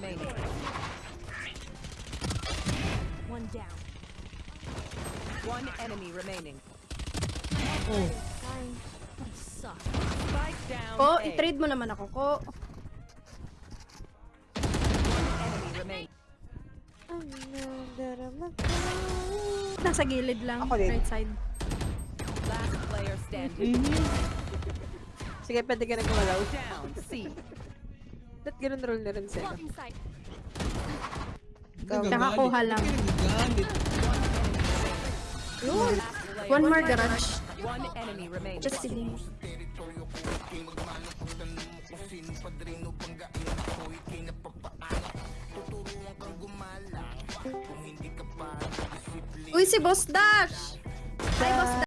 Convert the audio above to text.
remaining. One down. One enemy remaining. Oh. Spike down. Ko, oh, i-trade mo naman ako, ko. Nasa gilid lang, right side. Last player standing. Mm-hmm. Sige, pwede ka na gumalaw. Down, C. Ba't ganun roll na rin sa'yo? Kakakuha lang. Player. One more garage. One enemy remaining. Just kidding. Uy, si Boss Dash! Hi, Boss